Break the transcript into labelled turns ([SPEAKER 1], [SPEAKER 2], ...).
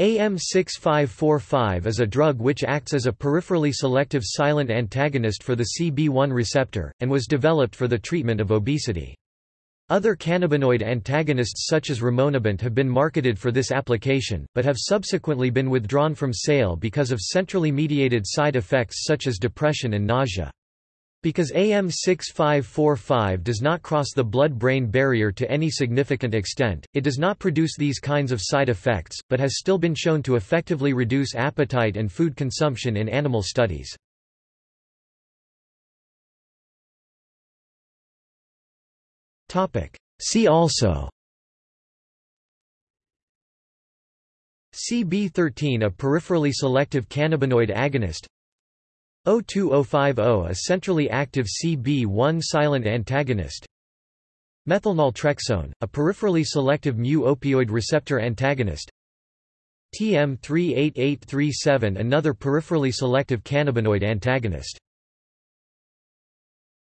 [SPEAKER 1] AM6545 is a drug which acts as a peripherally selective silent antagonist for the CB1 receptor, and was developed for the treatment of obesity. Other cannabinoid antagonists such as rimonabant have been marketed for this application, but have subsequently been withdrawn from sale because of centrally mediated side effects such as depression and nausea. Because AM6545 does not cross the blood-brain barrier to any significant extent, it does not produce these kinds of side effects, but has still been shown to effectively reduce appetite and food consumption in animal studies. See also CB13 a peripherally selective cannabinoid agonist O2050 a centrally active CB1 silent antagonist. Methylnaltrexone, a peripherally selective mu-opioid receptor antagonist. TM38837 another peripherally selective cannabinoid antagonist